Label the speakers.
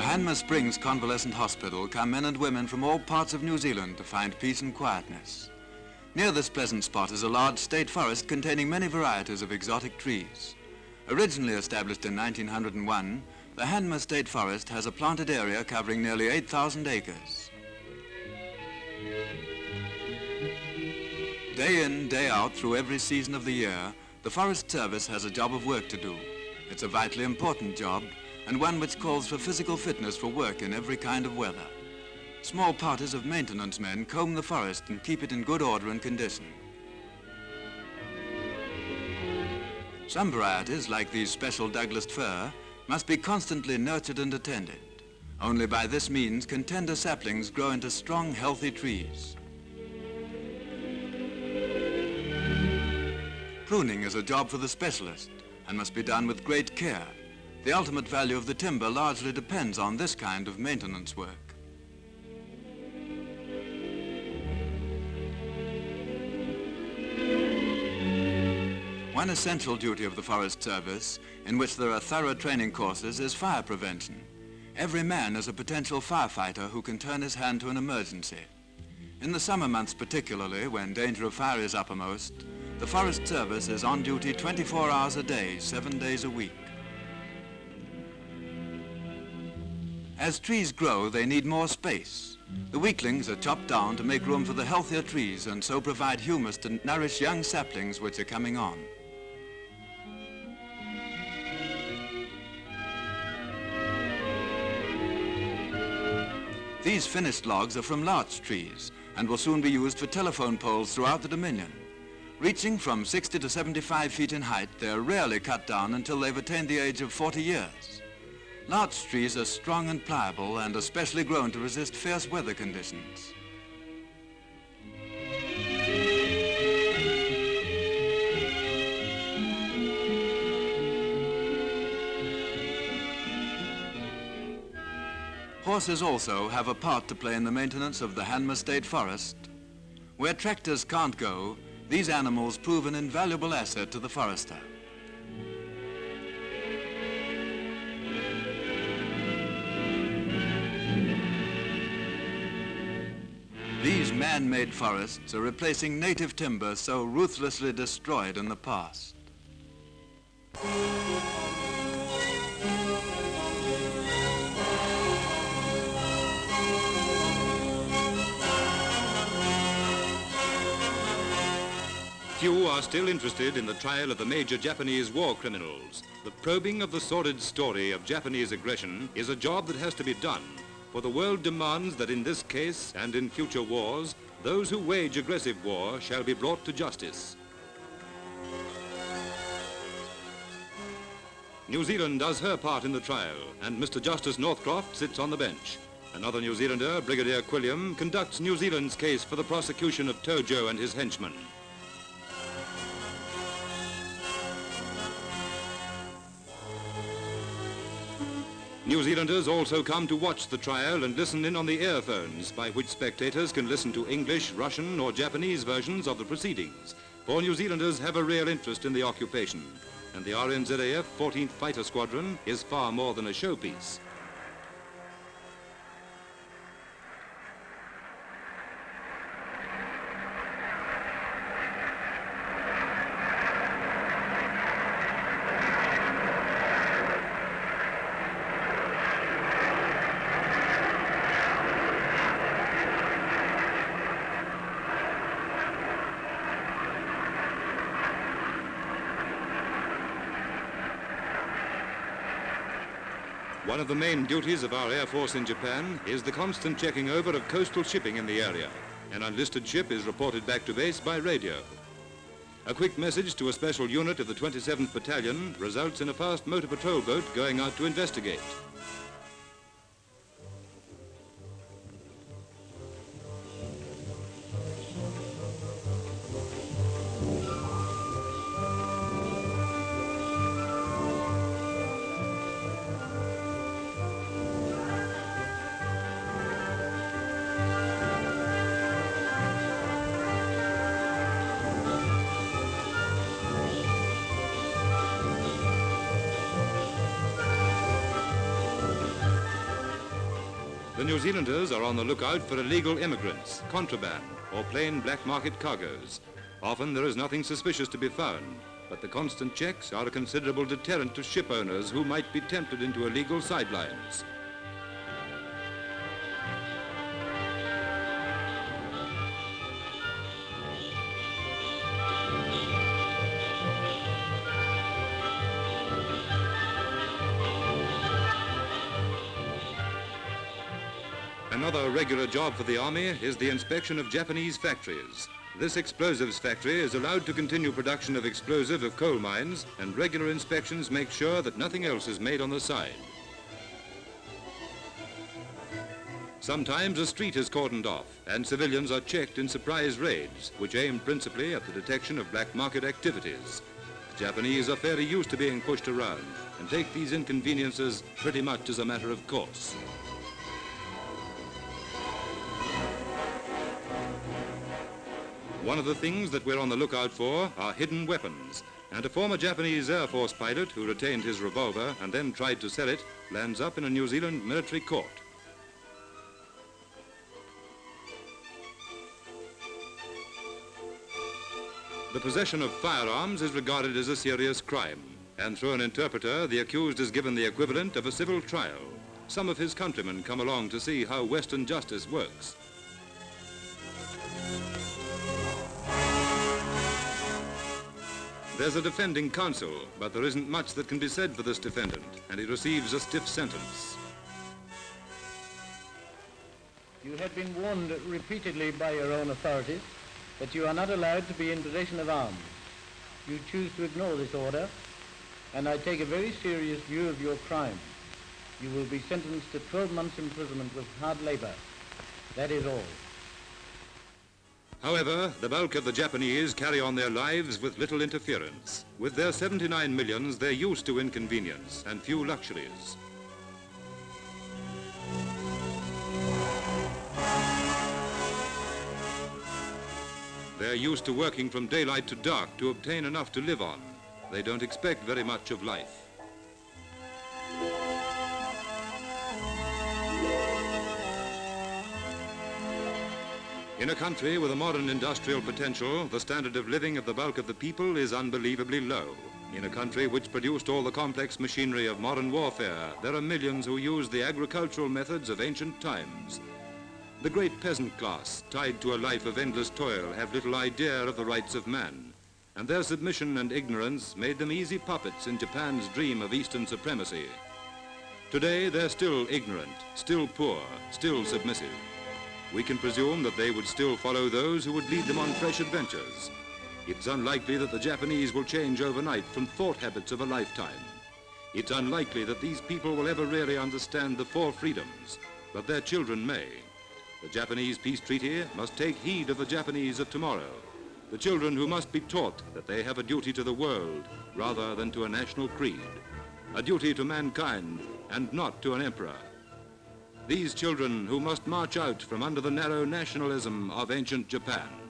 Speaker 1: Hanmer Springs Convalescent Hospital come men and women from all parts of New Zealand to find peace and quietness. Near this pleasant spot is a large state forest containing many varieties of exotic trees. Originally established in 1901, the Hanmer State Forest has a planted area covering nearly 8,000 acres. Day in, day out through every season of the year, the Forest Service has a job of work to do. It's a vitally important job and one which calls for physical fitness for work in every kind of weather. Small parties of maintenance men comb the forest and keep it in good order and condition. Some varieties, like these special Douglas fir, must be constantly nurtured and attended. Only by this means can tender saplings grow into strong, healthy trees. Pruning is a job for the specialist and must be done with great care. The ultimate value of the timber largely depends on this kind of maintenance work. One essential duty of the Forest Service, in which there are thorough training courses, is fire prevention. Every man is a potential firefighter who can turn his hand to an emergency. In the summer months particularly, when danger of fire is uppermost, the Forest Service is on duty 24 hours a day, seven days a week. As trees grow, they need more space. The weaklings are chopped down to make room for the healthier trees and so provide humus to nourish young saplings which are coming on. These finished logs are from larch trees and will soon be used for telephone poles throughout the Dominion. Reaching from 60 to 75 feet in height, they are rarely cut down until they've attained the age of 40 years. Larch trees are strong and pliable and especially grown to resist fierce weather conditions. Horses also have a part to play in the maintenance of the Hanmer State Forest. Where tractors can't go, these animals prove an invaluable asset to the forester. These man-made forests are replacing native timber so ruthlessly destroyed in the past.
Speaker 2: Few are still interested in the trial of the major Japanese war criminals. The probing of the sordid story of Japanese aggression is a job that has to be done, for the world demands that in this case and in future wars, those who wage aggressive war shall be brought to justice. New Zealand does her part in the trial, and Mr. Justice Northcroft sits on the bench. Another New Zealander, Brigadier Quilliam, conducts New Zealand's case for the prosecution of Tojo and his henchmen. New Zealanders also come to watch the trial and listen in on the earphones by which spectators can listen to English, Russian or Japanese versions of the proceedings. For New Zealanders have a real interest in the occupation and the RNZAF 14th Fighter Squadron is far more than a showpiece. One of the main duties of our Air Force in Japan is the constant checking over of coastal shipping in the area. An unlisted ship is reported back to base by radio. A quick message to a special unit of the 27th Battalion results in a fast motor patrol boat going out to investigate. New Zealanders are on the lookout for illegal immigrants, contraband, or plain black market cargoes. Often there is nothing suspicious to be found, but the constant checks are a considerable deterrent to ship owners who might be tempted into illegal sidelines. Another regular job for the Army is the inspection of Japanese factories. This explosives factory is allowed to continue production of explosive of coal mines and regular inspections make sure that nothing else is made on the side. Sometimes a street is cordoned off and civilians are checked in surprise raids, which aim principally at the detection of black market activities. The Japanese are fairly used to being pushed around and take these inconveniences pretty much as a matter of course. One of the things that we're on the lookout for are hidden weapons. And a former Japanese Air Force pilot who retained his revolver and then tried to sell it lands up in a New Zealand military court. The possession of firearms is regarded as a serious crime, and through an interpreter, the accused is given the equivalent of a civil trial. Some of his countrymen come along to see how Western justice works. There's a defending counsel, but there isn't much that can be said for this defendant, and he receives a stiff sentence.
Speaker 3: You have been warned repeatedly by your own authorities that you are not allowed to be in possession of arms. You choose to ignore this order, and I take a very serious view of your crime. You will be sentenced to 12 months imprisonment with hard labor. That is all.
Speaker 2: However, the bulk of the Japanese carry on their lives with little interference. With their 79 millions, they're used to inconvenience and few luxuries. They're used to working from daylight to dark to obtain enough to live on. They don't expect very much of life. In a country with a modern industrial potential, the standard of living of the bulk of the people is unbelievably low. In a country which produced all the complex machinery of modern warfare, there are millions who use the agricultural methods of ancient times. The great peasant class, tied to a life of endless toil, have little idea of the rights of man. And their submission and ignorance made them easy puppets in Japan's dream of Eastern supremacy. Today, they're still ignorant, still poor, still submissive we can presume that they would still follow those who would lead them on fresh adventures. It's unlikely that the Japanese will change overnight from thought habits of a lifetime. It's unlikely that these people will ever really understand the four freedoms, but their children may. The Japanese peace treaty must take heed of the Japanese of tomorrow, the children who must be taught that they have a duty to the world rather than to a national creed, a duty to mankind and not to an emperor. These children who must march out from under the narrow nationalism of ancient Japan.